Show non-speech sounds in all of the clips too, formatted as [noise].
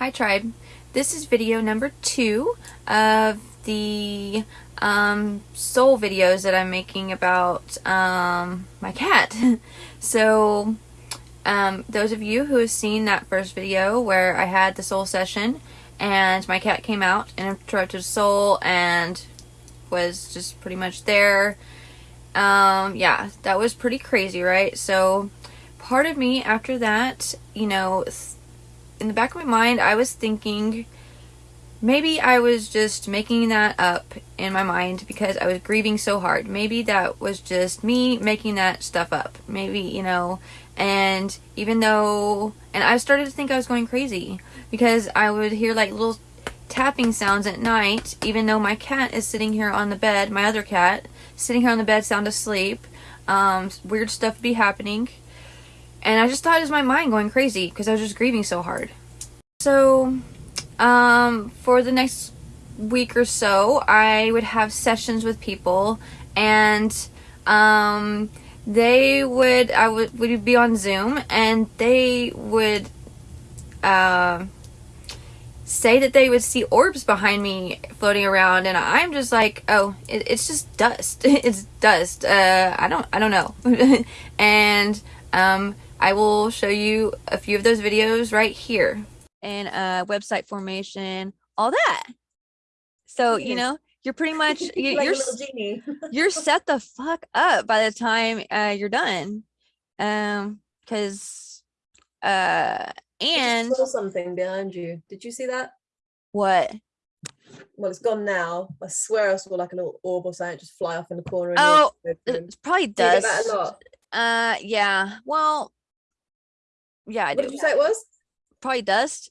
Hi Tribe. This is video number two of the um, soul videos that I'm making about um, my cat. [laughs] so um, those of you who have seen that first video where I had the soul session and my cat came out and interrupted soul and was just pretty much there. Um, yeah, that was pretty crazy, right? So part of me after that, you know, in the back of my mind, I was thinking maybe I was just making that up in my mind because I was grieving so hard. Maybe that was just me making that stuff up. Maybe, you know, and even though, and I started to think I was going crazy because I would hear like little tapping sounds at night, even though my cat is sitting here on the bed, my other cat, sitting here on the bed sound asleep. Um, weird stuff would be happening. And I just thought it was my mind going crazy because I was just grieving so hard. So, um, for the next week or so, I would have sessions with people and, um, they would, I would, would be on Zoom and they would, uh, say that they would see orbs behind me floating around and I'm just like, oh, it, it's just dust. [laughs] it's dust. Uh, I don't, I don't know. [laughs] and, um, I will show you a few of those videos right here and uh, website formation, all that. So, you know, you're pretty [laughs] much you, like you're genie. [laughs] you're set the fuck up by the time uh, you're done. Um cuz uh and saw something behind you. Did you see that? What? Well, it's gone now. I swear I saw like a little orb or something just fly off in the corner. Oh, it's probably dust. Do a lot? Uh, yeah. Well, yeah. I what did you say it was? Probably dust.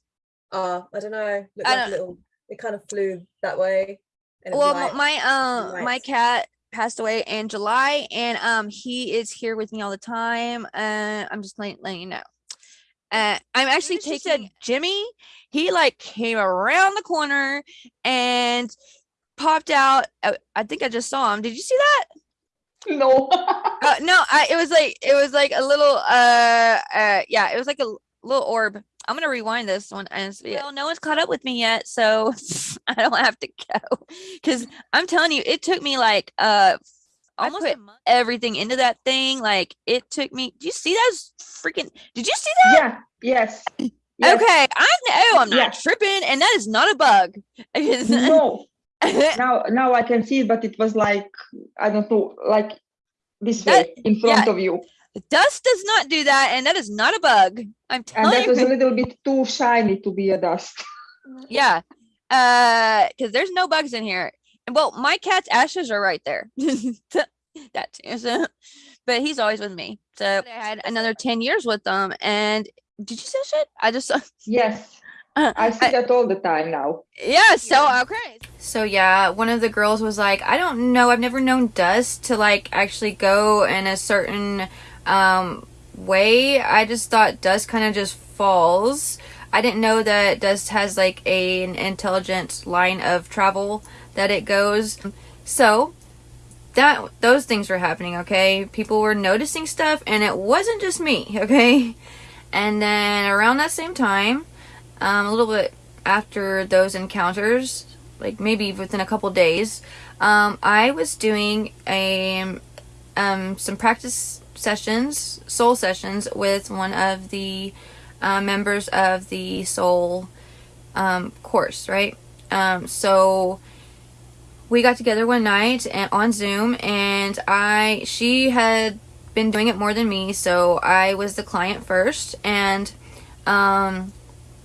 Uh, I don't know. Looked I like don't- a little. It kind of flew that way. and it was Well, light. my uh, my cat passed away in July, and um, he is here with me all the time. Uh, I'm just letting, letting you know. Uh, I'm actually taking Jimmy. He like came around the corner and popped out. uh, I think I just saw him. Did you see that? No. [laughs] Uh, no, I, it was like it was like a little uh uh yeah, it was like a little orb. I'm gonna rewind this one and see. Well, no one's caught up with me yet, so [laughs] I don't have to go. Cause I'm telling you, it took me like uh almost put everything into that thing. Like it took me. Do you see those freaking? Did you see that? yeah. Yes. yes. Okay, I know I'm not Yeah. tripping, and that is not a bug. [laughs] No. [laughs] Now, now I can see it, but it was like I don't know, like this That- way in front of you, Dust does not do that, and that is not a bug. I'm telling you. and that you. was a little bit too shiny to be a dust. [laughs] Yeah. Uh, because there's no bugs in here. And well, my cat's ashes are right there. [laughs] that too. So, but he's always with me. So I had another 10 years with them. And did you say shit? I just saw. Yes, I see that all the time now. Yeah, so okay. So yeah, one of the girls was like, I don't know, I've never known dust to like actually go in a certain um way. I just thought dust kind of just falls. I didn't know that dust has like a, an intelligent line of travel that it goes. So that those things were happening, okay? People were noticing stuff and it wasn't just me, [laughs] okay? And then around that same time, um, a little bit after those encounters, like maybe within a couple days, um, I was doing a um, some practice sessions, soul sessions, with one of the uh, members of the soul um, course, right? Um, so we got together one night and on Zoom, and I she had been doing it more than me, so I was the client first, and um,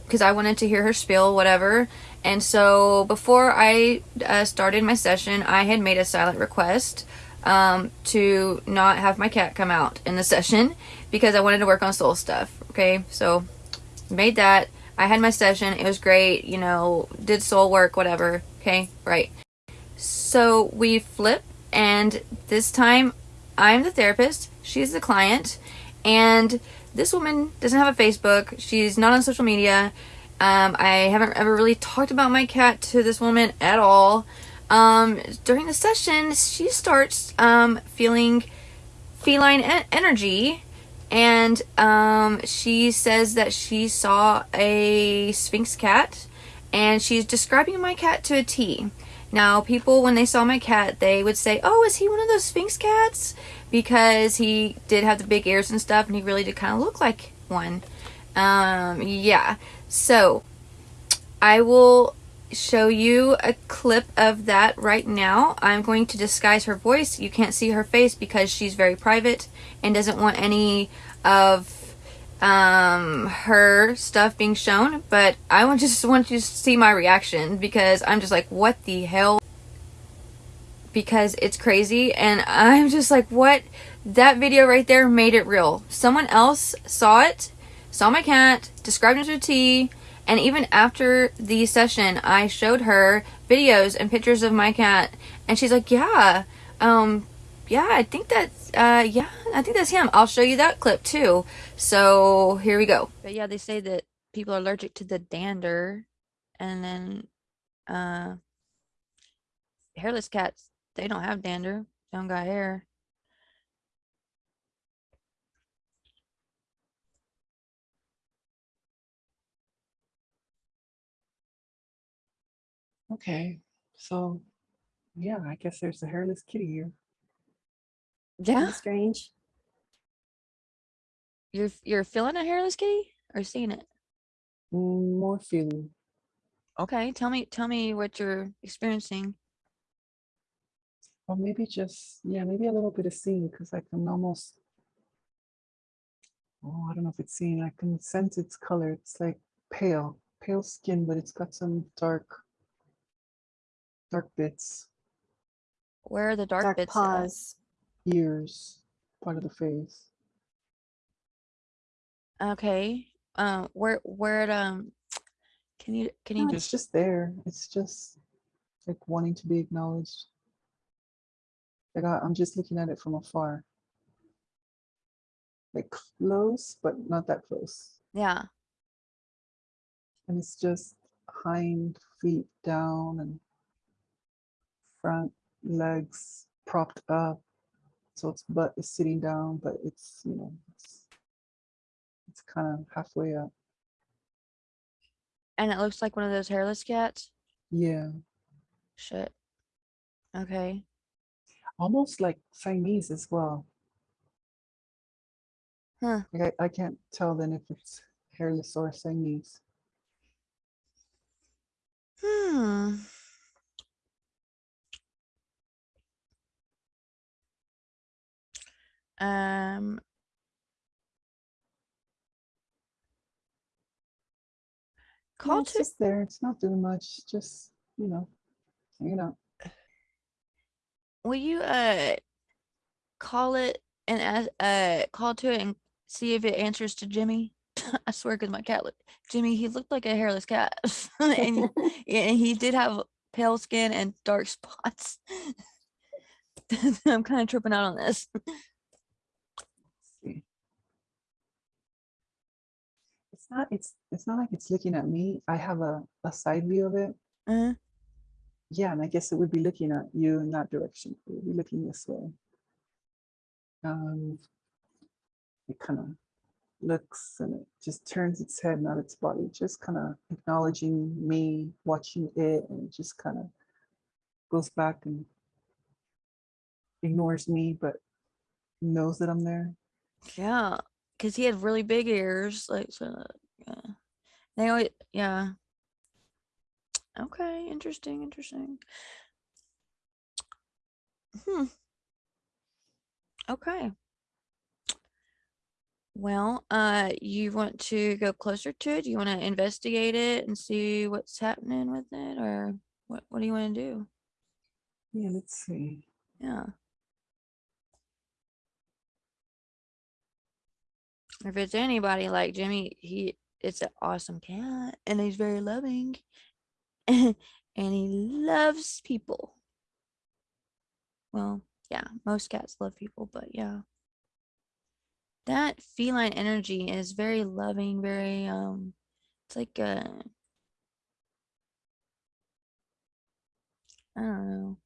because I wanted to hear her spiel, whatever. And so before I uh, started my session, I had made a silent request um, to not have my cat come out in the [laughs] session because I wanted to work on soul stuff. Okay, so made that. I had my session. It was great. You know, did soul work, whatever. Okay, right. So we flip, and this time I'm the therapist, she's the client, and this woman doesn't have a Facebook. She's not on social media. Um, I haven't ever really talked about my cat to this woman at all. Um, during the session, she starts um, feeling feline energy, and um, she says that she saw a Sphynx cat, and she's describing my cat to a T. Now, people, when they saw my cat, they would say, Oh, is he one of those Sphynx cats? Because he did have the big ears and stuff, and he really did kind of look like one. Um, yeah. So, I will show you a clip of that right now. I'm going to disguise her voice. You can't see her face because she's very private and doesn't want any of um, her stuff being shown. But I [laughs] just want you to see my reaction because I'm just like, what the hell? Because it's crazy and I'm just like, what? That video right there made it real. Someone else saw it, saw my cat, described it to T, and even after the session, I showed her videos and pictures of my cat, and she's like, "Yeah, um, yeah, I think that's, uh, yeah, I think that's him. I'll show you that clip too." So here we go. But yeah, they say that people are allergic to the dander, and then, uh, hairless cats they don't have dander, they don't got hair. Okay, so yeah, I guess there's a hairless kitty here. Yeah, strange. you're you're feeling a hairless kitty or seeing it? Mm, More feeling. Okay, tell me tell me what you're experiencing. Or maybe just, yeah, maybe a little bit of seeing because I can almost, oh, I don't know if it's seeing, I can sense its color. It's like pale, pale skin, but it's got some dark, dark bits, Where are the dark, Dark bits? at? ears, part of the face. Okay. Um, where where it um can you can you No, it's just there. It's just like wanting to be acknowledged. Like I, I'm just looking at it from afar. Like close, but not that close. yeah. And it's just hind feet down and front legs propped up. So its butt is sitting down, but it's, you know, it's, it's kind of halfway up. And it looks like one of those hairless cats. Yeah. Shit. Okay. Almost like Siamese as well. Huh. Like I, I can't tell then if it's hairless or Siamese. Hmm. Um No, call it's just there. It's not doing much. Just, you know, hanging out. Will you uh call it and uh call to it and see if it answers to Jimmy? [laughs] I swear, because my cat looked Jimmy, he looked like a hairless cat, [laughs] and [laughs] and he did have pale skin and dark spots. I'm kind of tripping out on this. It's not it's it's not like it's looking at me. I have a, a side view of it. Uh, Yeah, and I guess it would be looking at you in that direction. It would be looking this way. Um it kind of looks and it just turns its head, not its body, just kind of acknowledging me, watching it, and it just kind of goes back and ignores me, but knows that I'm there. yeah, because he had really big ears, like so. Yeah, they always yeah. Okay, interesting, interesting. Hmm. Okay. Well, uh, you want to go closer to it? Do you want to investigate it and see what's happening with it, or what? What do you want to do? Yeah, let's see. Yeah. If it's anybody like Jimmy, he it's an awesome cat and he's very loving [laughs] and he loves people. Well, yeah, most cats love people, but yeah. That feline energy is very loving, very um it's like uh I don't know.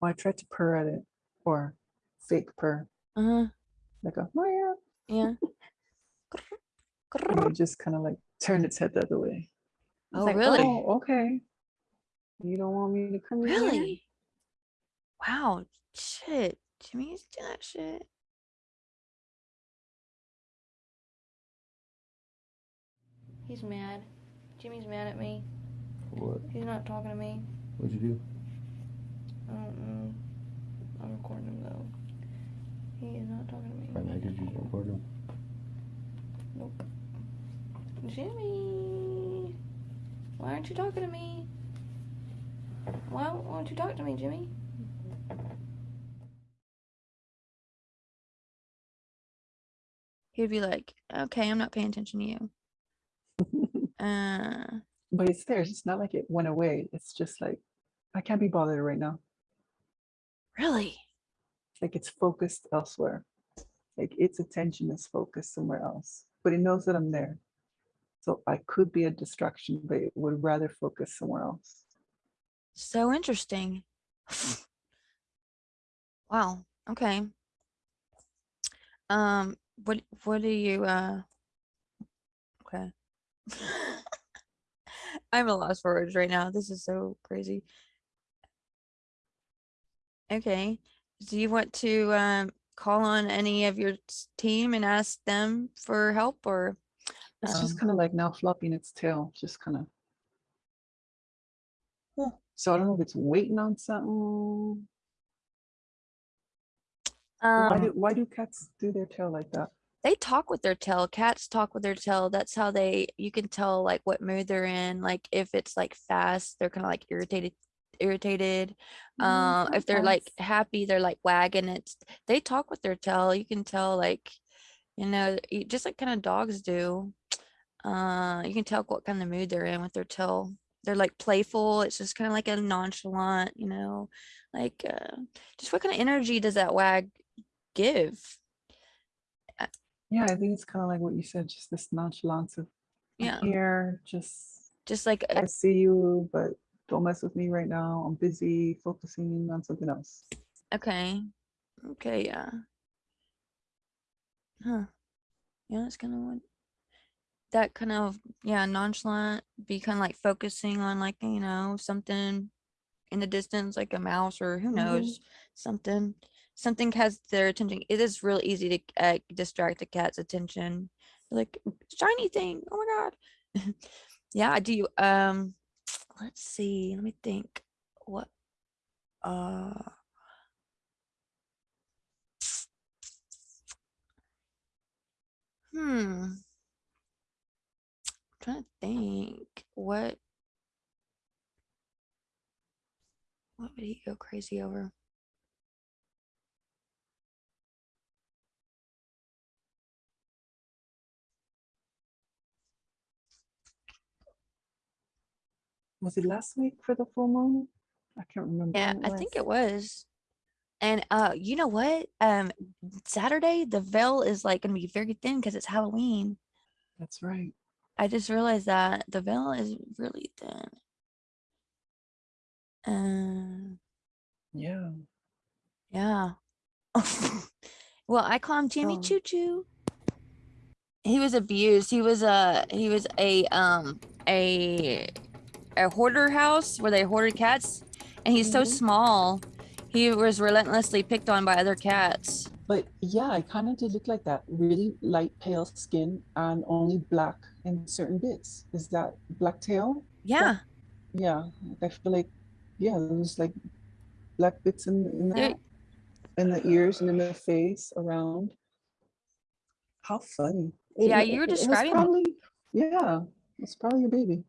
Well, I tried to purr at it or fake purr, Uh-huh. like a Maya. Yeah. [laughs] And it just kind of like turned its head the other way. Oh, like, really? Oh, okay. You don't want me to come in here?" Really? Wow. Shit. Jimmy used to do that shit. He's mad. Jimmy's mad at me. What? He's not talking to me. What'd you do? I don't know. I'm recording him though. He is not talking to me. Right now, did you record him? Nope. Jimmy! Why aren't you talking to me? Why won't you talk to me, Jimmy? He'd be like, okay, I'm not paying attention to you. [laughs] Uh, But it's there. It's not like it went away. It's just like I can't be bothered right now. Really? Like it's focused elsewhere. Like its attention is focused somewhere else. But it knows that I'm there. So I could be a distraction, but it would rather focus somewhere else. So interesting. wow. Okay. Um, what what do you uh okay. [laughs] I'm a loss for words right now. This is so crazy. Okay. Do you want to um call on any of your team and ask them for help or It's just Um, kind of like now flopping its tail, just kind of. Yeah. So I don't know if it's waiting on something. Why um do why do cats do their tail like that? they talk with their tail. Cats talk with their tail. That's how they you can tell like what mood they're in. Like if it's like fast, they're kind of like irritated irritated. Um if they're like happy, they're like wagging it. They talk with their tail. You can tell like you know, just like kind of dogs do. [tsk] Uh you can tell what kind of mood they're in with their tail. They're like playful. It's just kind of like a nonchalant, you know, like uh just what kind of energy does that wag give? Yeah, I think it's kind of like what you said, just this nonchalance of Yeah. here, just Just like I see you, but don't mess with me right now. I'm busy focusing on something else. Okay. Okay, yeah. Huh. Yeah, that's kind of what that kind of yeah, nonchalant, be kind of like focusing on like, you know, something in the distance, like a mouse or who Mhm. knows, something. Something has their attention. It is real easy to uh, distract the cat's attention. Like shiny thing. Oh my god. [laughs] yeah, I do. Um, let's see. Let me think. What? Uh. Hmm. I'm trying to think what what would he go crazy over? Was it last week for the full moon? I can't remember. Yeah, I think it was. And uh, you know what? Um, Saturday the veil is like gonna be very thin because it's Halloween. That's right. I just realized that the veil is really thin. Um, Yeah. yeah. [laughs] well, I call him Jimmy Oh. Choo Choo. He was abused. He was a he was a um a a hoarder house where they hoarded cats, and he's so Mhm. small. He was relentlessly picked on by other cats. But yeah, I kind of did look like that. Really light, pale skin and only black in certain bits. Is that black tail? Yeah, Yeah. I feel like, yeah, there's like black bits in, in the in the ears and in the face around. How funny. It- Yeah, you were it describing- Probably, yeah, it's probably your baby.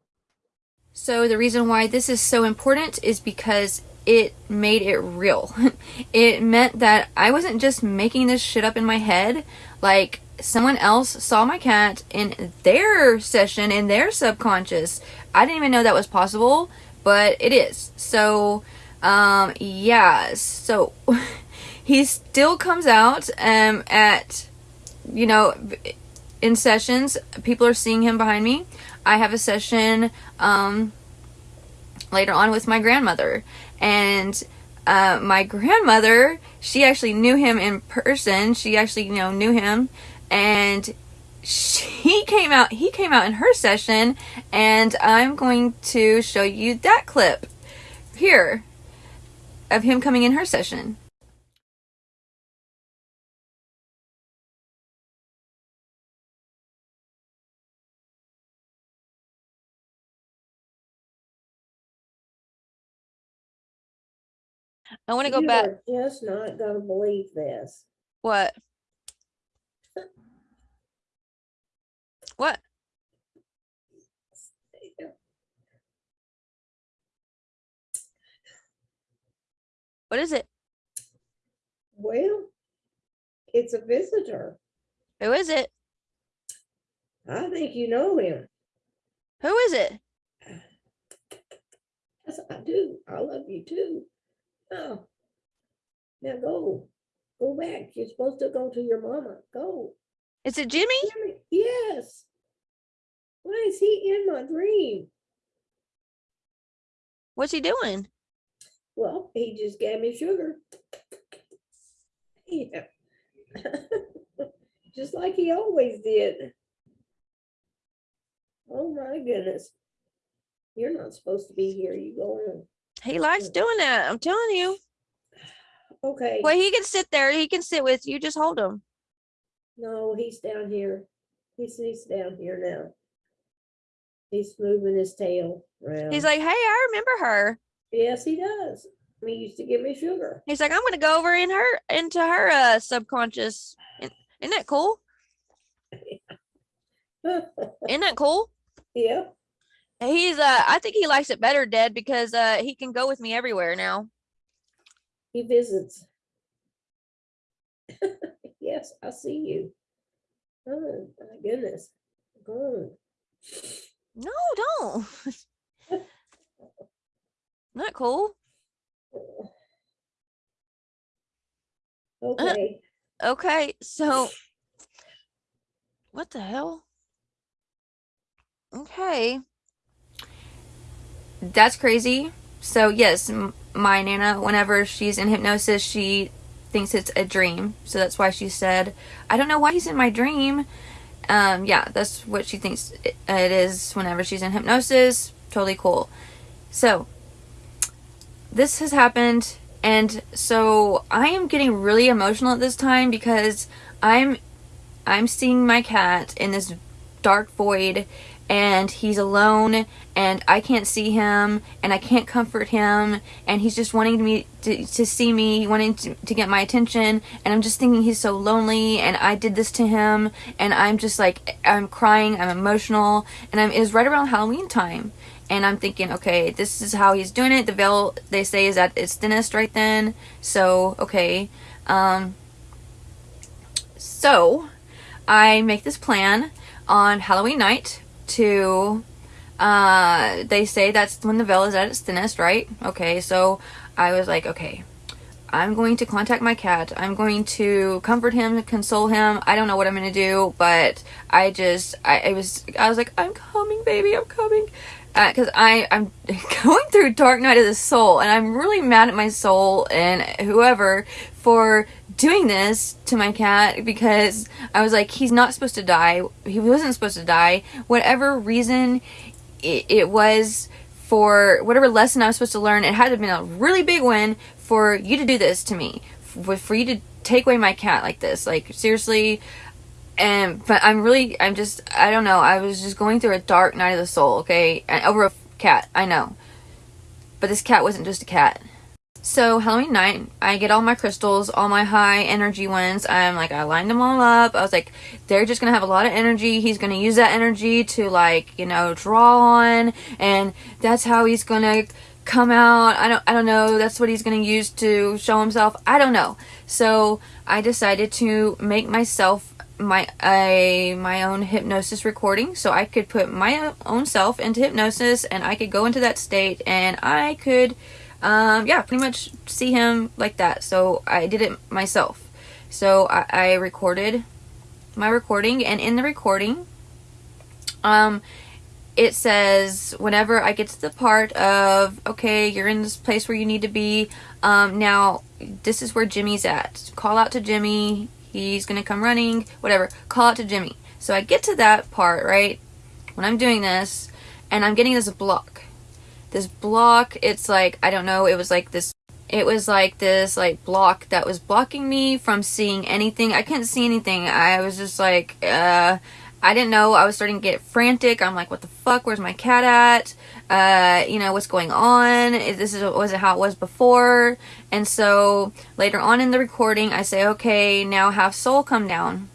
So the reason why this is so important is because it made it real. [laughs] it meant that I wasn't just making this shit up in my head. Like someone else saw my cat in their session in their subconscious. I didn't even know that was possible, but it is. So um yeah, so [laughs] he still comes out um at you know in sessions people are seeing him behind me i have a session um later on with my grandmother and uh, my grandmother, she actually knew him in person. She actually, you know, knew him, and she [laughs] came out. He came out in her session, and I'm going to show you that clip here of him coming in her session. I want to go You back. are Just not gonna believe this. What? [laughs] What? What is it? Well, it's a visitor. Who is it? I think you know him. Who is it? Yes, I do. I love you too. Oh. Now go. Go back. You're supposed to go to your mama. Go. Is it Jimmy? Jimmy, Yes. Why is he in my dream? What's he doing? Well, he just gave me sugar. [laughs] Yeah. [laughs] Just like he always did. Oh my goodness. You're not supposed to be here. You go on. He likes doing that. I'm telling you. Okay. Well, he can sit there. He can sit with you. Just hold him. No, he's down here. He's he's down here now. He's moving his tail around. He's like, hey, I remember her. yes, he does. He used to give me sugar. He's like, I'm gonna go over in her into her uh subconscious. Isn't isn't that cool? [laughs] Isn't that cool? yeah. He's uh I think he likes it better dead because uh he can go with me everywhere now. He visits. [laughs] yes, I see you. Oh my goodness. Oh. No, don't. [laughs] Not cool. Okay. Okay, so what the hell? Okay. That's crazy. So yes, my nana, whenever she's in hypnosis, she thinks it's a dream. So that's why she said, "I don't know why he's in my dream." Um, yeah, that's what she thinks it is whenever she's in hypnosis. Totally cool. So this has happened and so I am getting really emotional at this time because I'm I'm seeing my cat in this dark void and he's alone and I can't see him and I can't comfort him and he's just wanting me to, to see me wanting to, to get my attention and I'm just thinking he's so lonely and I did this to him and I'm just like I'm crying I'm emotional and I'm it was right around Halloween time and I'm thinking, okay, this is how he's doing it. The veil they say is at its thinnest right then. So okay, um, so I make this plan on Halloween night to. Uh, they say that's when the veil is at its thinnest, right? Okay, so I was like, okay, I'm going to contact my cat. I'm going to comfort him, console him. I don't know what I'm going to do, but I just, I, I was, I was like, I'm coming, baby, I'm coming. Uh, because I, I'm [laughs] going through dark night of the soul, and I'm really mad at my soul and whoever for doing this to my cat because I was like, he's not supposed to die. He wasn't supposed to die. Whatever reason it, it was for whatever lesson I was supposed to learn, it had to have been a really big one for you to do this to me, for, you to take away my cat like this. Like seriously, and but I'm really, I'm just, I don't know. I was just going through a dark night of the soul. Okay, over a cat, I know, but this cat wasn't just a cat. So Halloween night, I get all my crystals, all my high energy ones. I'm like, I lined them all up. I was like, they're just gonna have a lot of energy. He's gonna use that energy to like, you know, draw on, and that's how he's gonna come out. I don't, I don't know. That's what he's gonna use to show himself. I don't know. So I decided to make myself my a my own hypnosis recording so I could put my own self into hypnosis and I could go into that state and I could um, yeah, pretty much see him like that. So I did it myself. So I, I recorded my recording, and in the recording, um, it says whenever I get to the part of okay, you're in this place where you need to be. Um, now this is where Jimmy's at. Call out to Jimmy. He's gonna come running. Whatever. Call out to Jimmy. So I get to that part right when I'm doing this, and I'm getting this block. This block. It's like I don't know. It was like this it was like this like block that was blocking me from seeing anything. I couldn't see anything. I was just like, uh, I didn't know. I was starting to get frantic. I'm like, what the fuck? Where's my cat at? Uh, you know, what's going on? This is wasn't how it was before. And so later on in the recording, I say, okay, now have Soul come down.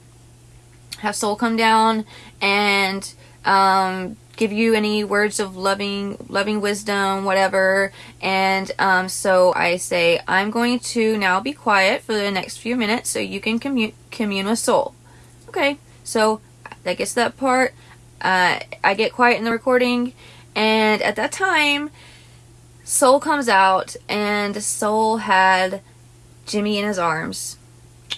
Have Soul come down and um, give you any words of loving loving wisdom whatever and um, so i say i'm going to now be quiet for the next few minutes so you can commune commune with soul okay so that gets that part uh, i get quiet in the recording and at that time soul comes out and soul had jimmy in his arms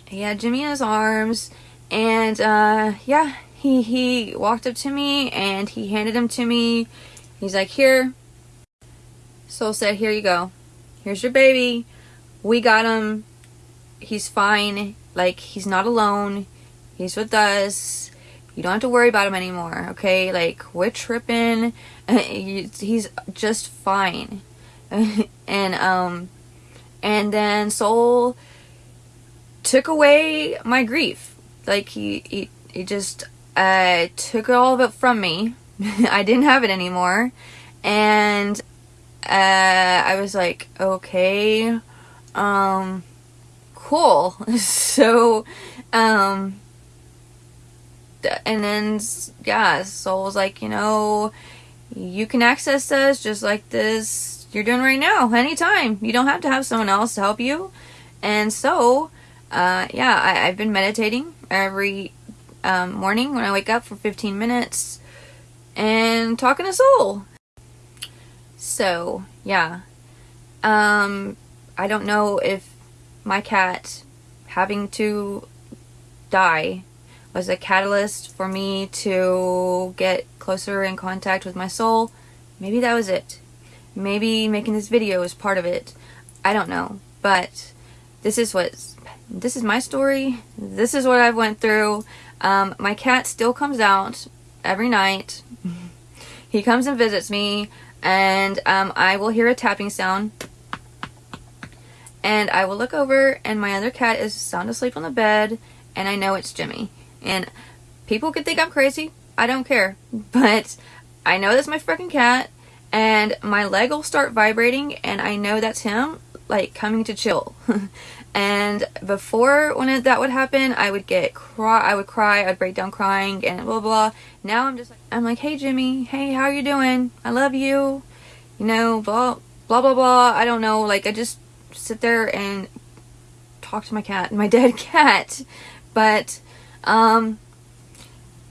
he had jimmy in his arms and uh, yeah he he walked up to me and he handed him to me. He's like, "Here." Soul said, "Here you go. Here's your baby. We got him. He's fine. Like he's not alone. He's with us. You don't have to worry about him anymore. Okay? Like we're tripping. [laughs] he's just fine." [laughs] and um and then Soul took away my grief. Like he he, he just uh, took all of it from me. [laughs] I didn't have it anymore. And uh, I was like, okay, um, cool. so, um, and then, yeah, Soul was like, you know, you can access us just like this you're doing right now, anytime. You don't have to have someone else to help you. And so, uh, yeah, I, I've been meditating every um, morning when I wake up for 15 minutes and talking to Soul. So, yeah. Um, I don't know if my cat having to die was a catalyst for me to get closer in contact with my soul. Maybe that was it. Maybe making this video was part of it. I don't know. But this is what this is my story. This is what I've went through. Um, my cat still comes out every night. [laughs] he comes and visits me, and um, I will hear a tapping sound. And I will look over, and my other cat is sound asleep on the bed, and I know it's Jimmy. And people could think I'm crazy. I don't care. But I know that's my freaking cat, and my leg will start vibrating, and I know that's him, like, coming to chill. [laughs] And before when that would happen, I would get cry. I would cry. I'd break down crying and blah blah. Now I'm just like I'm like, hey Jimmy, hey, how you doing? I love you. You know, blah blah blah blah. I don't know. Like I just sit there and talk to my cat, my [laughs] dead cat. But um,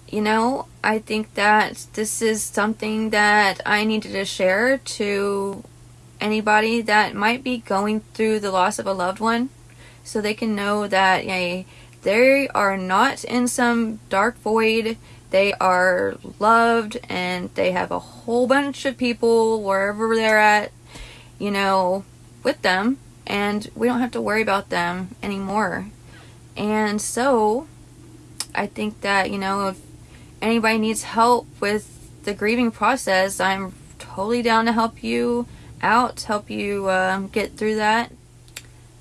you know, I think that this is something that I needed to share to anybody that might be going through the loss of a loved one so they can know that yeah, they are not in some dark void. They are loved and they have a whole bunch of people wherever they're at, you know, with them. And we don't have to worry about them anymore. And so, I think that, you know, if anybody needs help with the grieving process, I'm totally down to help you out, help you um, get through that.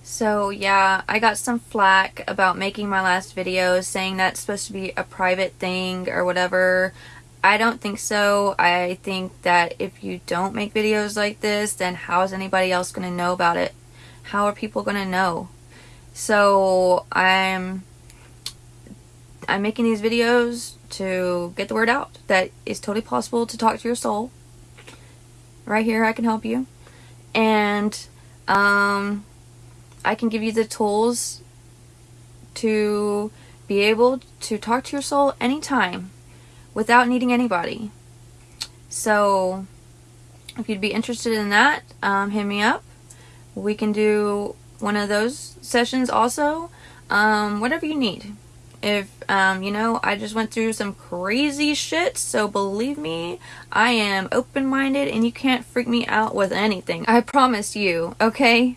So yeah, I got some flack about making my last video saying that's supposed to be a private thing or whatever. I don't think so. I think that if you don't make videos like this, then how is anybody else going to know about it? How are people going to know? So I'm I'm making these videos to get the word out that it's totally possible to talk to your soul. Right here I can help you. And um I can give you the tools to be able to talk to your soul anytime without needing anybody. So if you'd be interested in that, um, hit me up. We can do one of those sessions also. Um, whatever you need. If um, you know I just went through some crazy shit. So believe me, I am open minded, and you can't freak me out with anything. I promise you. Okay.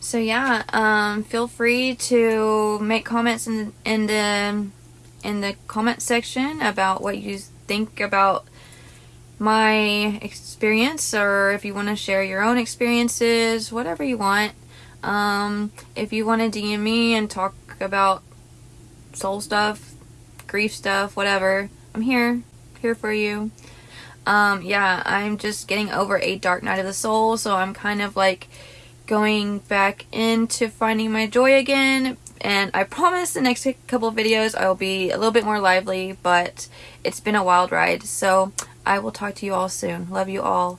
So yeah, um, feel free to make comments in in the in the comment section about what you think about my experience, or if you want to share your own experiences, whatever you want. Um, if you want to DM me and talk about soul stuff, grief stuff, whatever, I'm here, here for you. Um, yeah, I'm just getting over a dark night of the soul, so I'm kind of like going back into finding my joy again. And I promise the next couple videos I will be a little bit more lively, but it's been a wild ride. So I will talk to you all soon. Love you all.